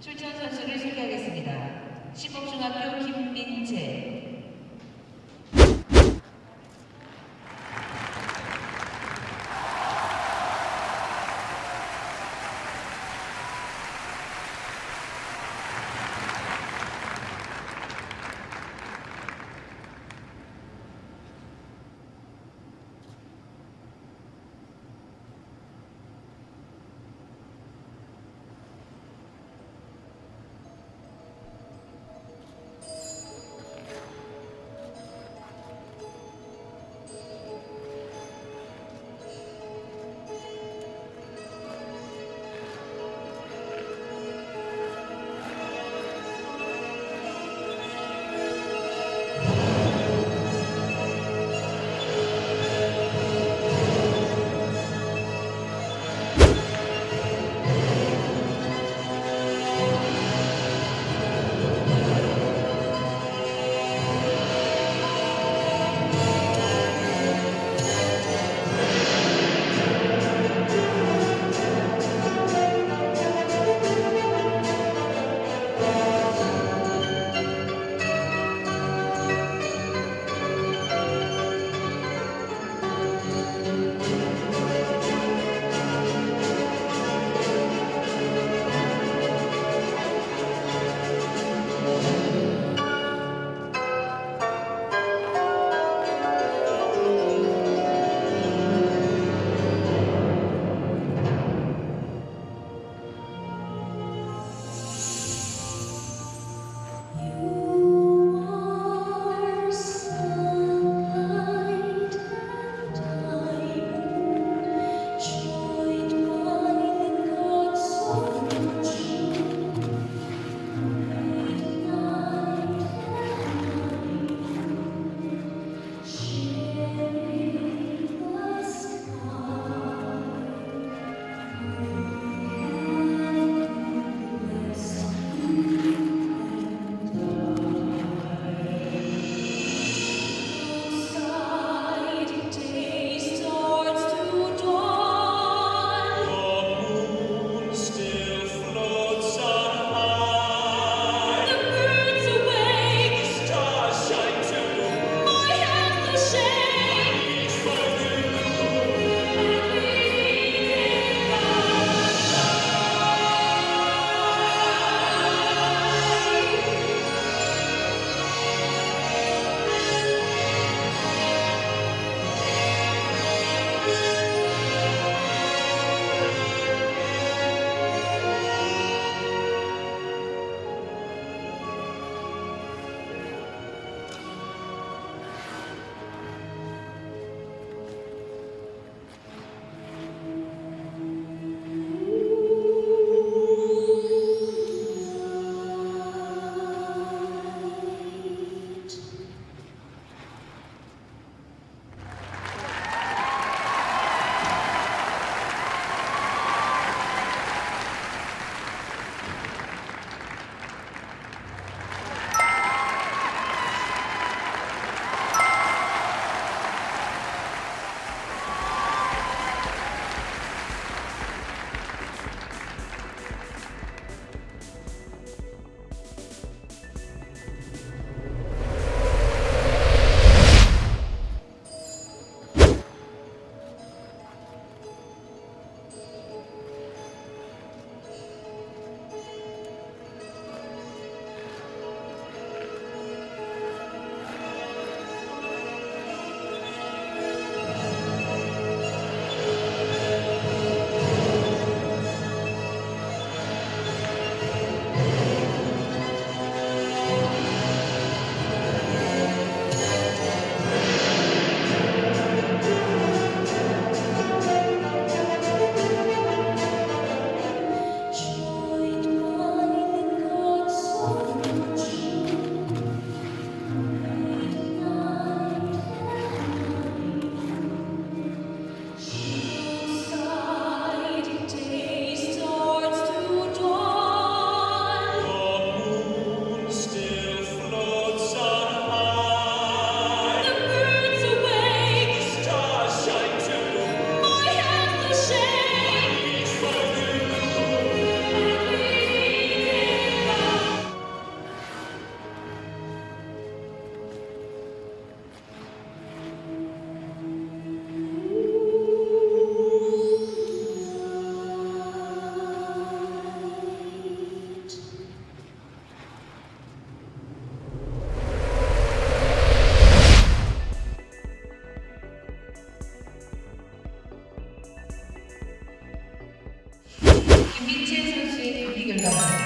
출전 선수를 소개하겠습니다. 시범중학교 김민재, 김민채 선수의 경기 결과입니다.